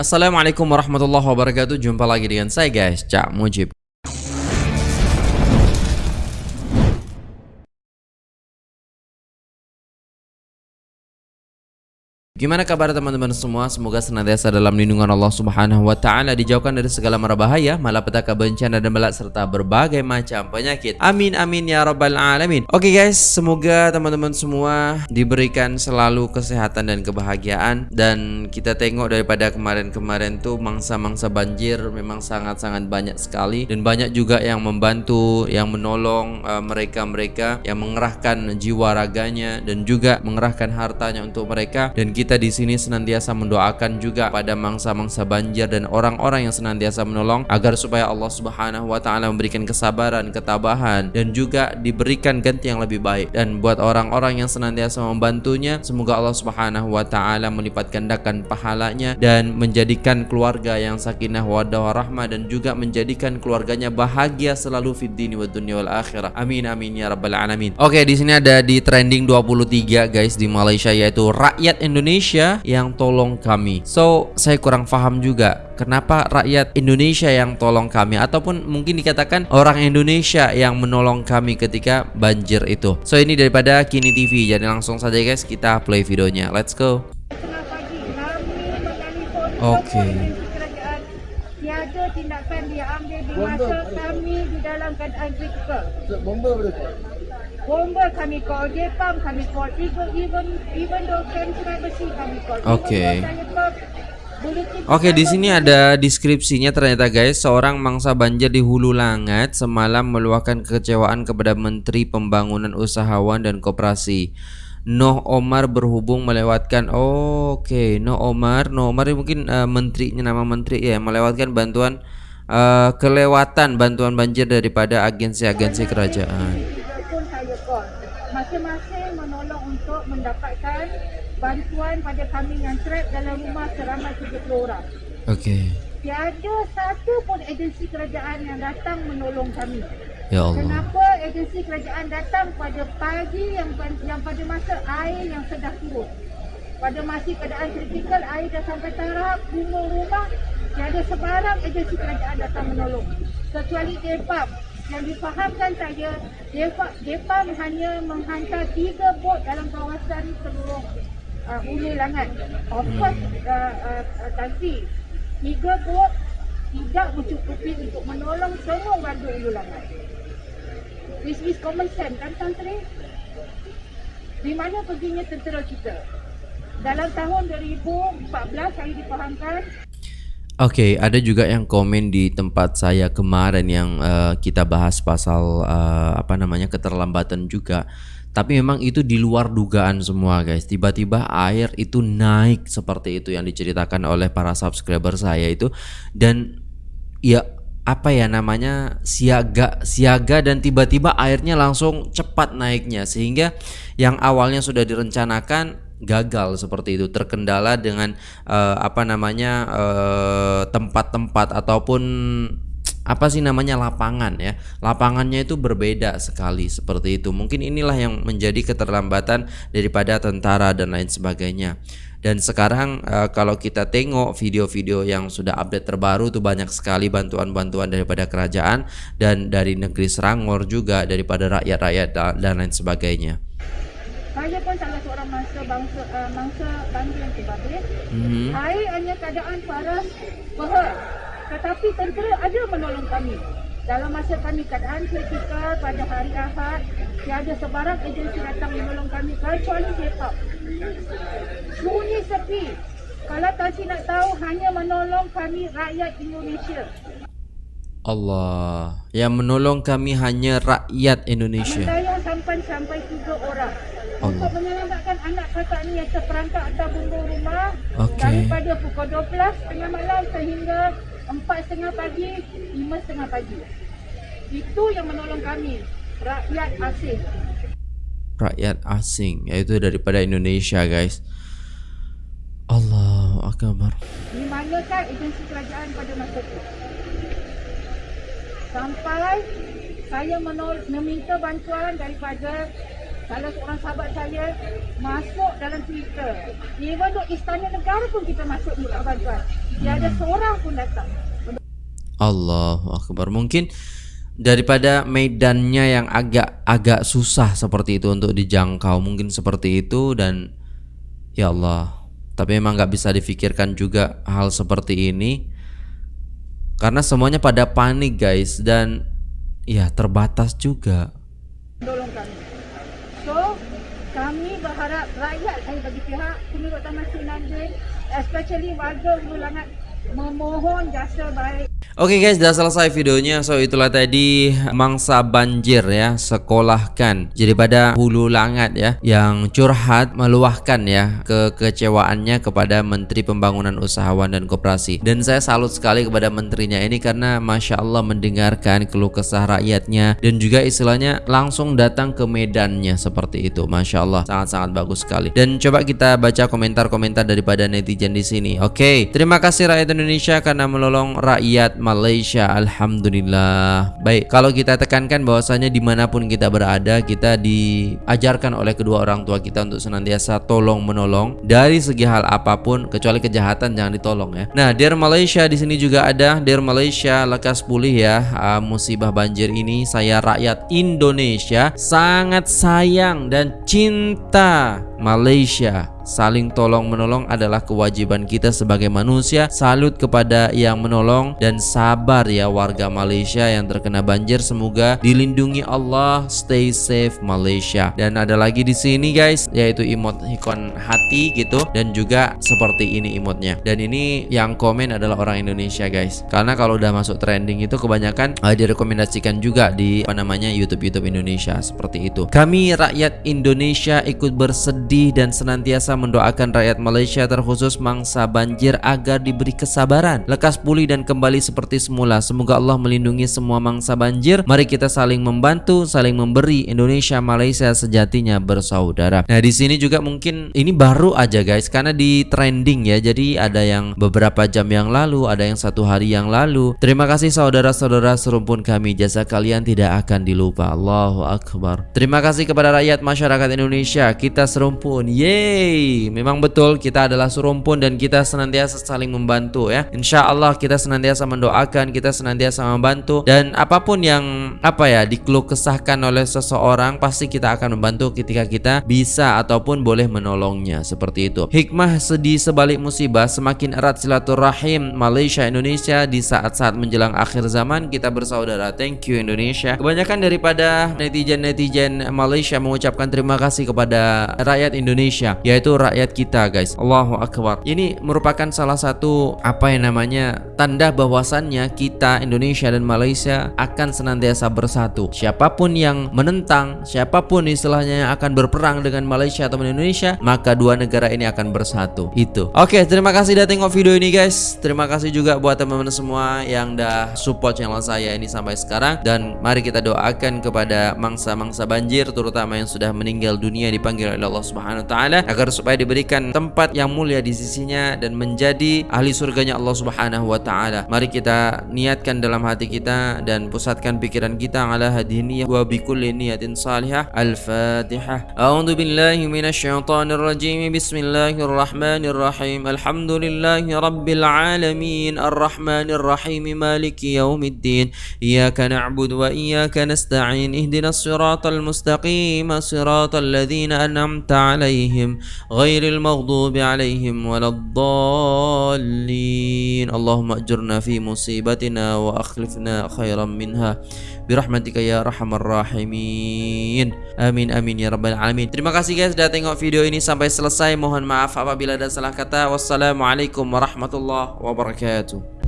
Assalamualaikum warahmatullahi wabarakatuh. Jumpa lagi dengan saya guys. Cak Mujib Gimana kabar teman-teman semua? Semoga senantiasa dalam lindungan Allah Subhanahu wa taala dijauhkan dari segala mara bahaya, malapetaka bencana dan balak serta berbagai macam penyakit. Amin amin ya rabbal alamin. Oke guys, semoga teman-teman semua diberikan selalu kesehatan dan kebahagiaan dan kita tengok daripada kemarin-kemarin tuh mangsa-mangsa banjir memang sangat-sangat banyak sekali dan banyak juga yang membantu, yang menolong uh, mereka-mereka uh, yang mengerahkan jiwa raganya dan juga mengerahkan hartanya untuk mereka dan kita kita di sini senantiasa mendoakan juga pada mangsa-mangsa banjir dan orang-orang yang senantiasa menolong agar supaya Allah Subhanahu wa taala memberikan kesabaran, ketabahan dan juga diberikan ganti yang lebih baik. Dan buat orang-orang yang senantiasa membantunya, semoga Allah Subhanahu wa taala melipat gandakan pahalanya dan menjadikan keluarga yang sakinah wadah warahmah dan juga menjadikan keluarganya bahagia selalu fid dini wa dunya wal akhirah. Amin amin ya rabbal alamin. Oke, di sini ada di trending 23 guys di Malaysia yaitu rakyat Indonesia Indonesia yang tolong kami. So, saya kurang paham juga kenapa rakyat Indonesia yang tolong kami ataupun mungkin dikatakan orang Indonesia yang menolong kami ketika banjir itu. So, ini daripada Kini TV. Jadi langsung saja guys kita play videonya. Let's go. Oke. Okay. Tiada tindakan dia ambil di masa kami di dalam keadaan kritikal. Bomba berapa? Bomba kami call Jepang kami call even even even though besi kami call oke okay. Oke, di sini ada deskripsinya ternyata guys, seorang mangsa banjir di Hulu Langat semalam meluahkan kekecewaan kepada Menteri Pembangunan Usahawan dan Koperasi. Noh Omar berhubung melewatkan oh, oke, okay. Noh Omar, Noh Omar mungkin uh, menterinya nama menteri ya, melewatkan bantuan uh, kelewatan bantuan banjir daripada agensi-agensi kerajaan masing-masing menolong untuk mendapatkan bantuan pada kami yang trap dalam rumah seramai 30 orang. Okey. Tiada satu pun agensi kerajaan yang datang menolong kami. Ya Allah. Kenapa agensi kerajaan datang pada pagi yang yang pada masa air yang sedang turun? Pada masih keadaan kritikal air dah sampai taraf bunga rumah tiada sebarang agensi kerajaan datang menolong kecuali DEPAP yang difahamkan saya Depa, Depa hanya menghantar tiga bot dalam kawasan seluruh uh, Ulu Langat. Of course, uh, uh, uh, Tansi, tiga bot tidak mencukupi untuk menolong semua warga Ulu Langat. This is common sense kan Tantri? Di mana perginya tentera kita? Dalam tahun 2014 saya difahamkan Oke, ada juga yang komen di tempat saya kemarin yang uh, kita bahas pasal uh, apa namanya keterlambatan juga. Tapi memang itu di luar dugaan semua guys. Tiba-tiba air itu naik seperti itu yang diceritakan oleh para subscriber saya itu dan ya apa ya namanya siaga siaga dan tiba-tiba airnya langsung cepat naiknya sehingga yang awalnya sudah direncanakan gagal seperti itu. Terkendala dengan uh, apa namanya eh, tempat-tempat uh, ataupun apa sih namanya lapangan ya. Lapangannya itu berbeda sekali seperti itu. Mungkin inilah yang menjadi keterlambatan daripada tentara dan lain sebagainya. Dan sekarang uh, kalau kita tengok video-video yang sudah update terbaru tuh banyak sekali bantuan-bantuan daripada kerajaan dan dari negeri Serangor juga daripada rakyat-rakyat dan lain sebagainya saya pun salah seorang mangsa bangsa uh, mangsa bangsa yang terbabit. Mm-hmm. Air hanya keadaan paras behar. Tetapi tentera ada menolong kami. Dalam masa kami keadaan kritikal pada hari Ahad, tiada sebarang agensi datang menolong kami kecuali Jepang. Sunyi sepi. Kalau Tansi nak tahu, hanya menolong kami rakyat Indonesia. Allah yang menolong kami hanya rakyat Indonesia. Saya sampai sampai tiga orang untuk menyelamatkan anak kakak ni yang terperangkap atas bumbung rumah okay. daripada pukul 12 tengah malam sehingga 4 tengah pagi, 5 tengah pagi. Itu yang menolong kami, rakyat asing. Rakyat asing, iaitu daripada Indonesia guys. Allah Akbar. Di manakah agensi kerajaan pada masa itu? Sampai saya menol meminta bantuan daripada salah seorang sahabat saya masuk dalam Twitter. Even though istana negara pun kita masuk minta bantuan. Tiada seorang pun datang. Allahu Akbar. Mungkin daripada medannya yang agak agak susah seperti itu untuk dijangkau, mungkin seperti itu dan ya Allah. Tapi memang nggak bisa difikirkan juga hal seperti ini karena semuanya pada panik guys dan ya terbatas juga. Tolong kami. So, kami berharap rakyat saya bagi pihak Penurut Taman Sinandin, especially warga Hulu Langat memohon jasa baik Oke guys, sudah selesai videonya. So itulah tadi mangsa banjir ya, sekolahkan. Jadi pada hulu langat ya, yang curhat meluahkan ya kekecewaannya kepada Menteri Pembangunan Usahawan dan Koperasi. Dan saya salut sekali kepada menterinya ini karena masya Allah mendengarkan keluh kesah rakyatnya dan juga istilahnya langsung datang ke medannya seperti itu. Masya Allah, sangat-sangat bagus sekali. Dan coba kita baca komentar-komentar daripada netizen di sini. Oke, terima kasih rakyat Indonesia karena menolong rakyat Malaysia Alhamdulillah. Baik kalau kita tekankan bahwasanya di mana pun kita berada kita diajarkan oleh kedua orang tua kita untuk senantiasa tolong menolong dari segi hal apa pun kecuali kejahatan jangan ditolong ya. Nah Dear Malaysia di sini juga ada Dear Malaysia lekas pulih ya. Uh, musibah banjir ini saya rakyat Indonesia sangat sayang dan cinta Malaysia Saling tolong menolong adalah kewajiban kita sebagai manusia. Salut kepada yang menolong dan sabar ya warga Malaysia yang terkena banjir. Semoga dilindungi Allah. Stay safe Malaysia. Dan ada lagi di sini guys, yaitu emot ikon hati gitu dan juga seperti ini emotnya. Dan ini yang komen adalah orang Indonesia guys. Karena kalau udah masuk trending itu kebanyakan uh, direkomendasikan juga di apa namanya YouTube YouTube Indonesia seperti itu. Kami rakyat Indonesia ikut bersedih dan senantiasa mendoakan rakyat Malaysia terkhusus mangsa banjir agar diberi kesabaran, lekas pulih dan kembali seperti semula. Semoga Allah melindungi semua mangsa banjir. Mari kita saling membantu, saling memberi. Indonesia Malaysia sejatinya bersaudara. Nah, di sini juga mungkin ini baru aja guys karena di trending ya. Jadi ada yang beberapa jam yang lalu, ada yang satu hari yang lalu. Terima kasih saudara-saudara serumpun kami. Jasa kalian tidak akan dilupa. Allahu Akbar. Terima kasih kepada rakyat masyarakat Indonesia. Kita serumpun. Yeay memang betul kita adalah serumpun dan kita senantiasa saling membantu ya. Insya Allah kita senantiasa mendoakan, kita senantiasa membantu dan apa pun yang apa ya dikeluh kesahkan oleh seseorang pasti kita akan membantu ketika kita bisa ataupun boleh menolongnya seperti itu. Hikmah sedih sebalik musibah semakin erat silaturahim Malaysia Indonesia di saat-saat menjelang akhir zaman kita bersaudara. Thank you Indonesia. Kebanyakan daripada netizen-netizen Malaysia mengucapkan terima kasih kepada rakyat Indonesia yaitu rakyat kita guys. Allahu Akbar. Ini merupakan salah satu apa yang namanya tanda bahwasannya kita Indonesia dan Malaysia akan senantiasa bersatu. Siapa pun yang menentang siapa pun istilahnya yang akan berperang dengan Malaysia atau Indonesia maka dua negara ini akan bersatu. Itu. Oke terima kasih sudah tengok video ini guys. Terima kasih juga buat teman-teman semua yang dah support channel saya ini sampai sekarang. Dan mari kita doakan kepada mangsa-mangsa banjir terutama yang sudah meninggal dunia dipanggil oleh Allah Subhanahu wa taala agar supaya diberikan tempat yang mulia di sisinya dan menjadi ahli surganya Allah Subhanahu wa taala. Mari kita niatkan dalam hati kita dan pusatkan pikiran kita ala hadhihi wa bi kulli niyatin salihah. Al-Fatihah. A'udzu billahi minasyaitonir rajim. Bismillahirrahmanirrahim. Alhamdulillahi rabbil alamin. Arrahmanir rahim. Maliki yaumiddin. Iyyaka na'budu wa iyyaka nasta'in. Ihdinas siratal mustaqim. Siratal ladzina an'amta 'alaihim غير المغضوب عليهم ولا الضالين اللهم أجرنا في مصيبتنا وأخلفنا خيرا منها برحمتك يا رحم الراحمين Amin amin ya rabbal alamin Terima kasih guys sudah tengok video ini sampai selesai Mohon maaf apabila ada salah kata Wassalamualaikum warahmatullahi wabarakatuh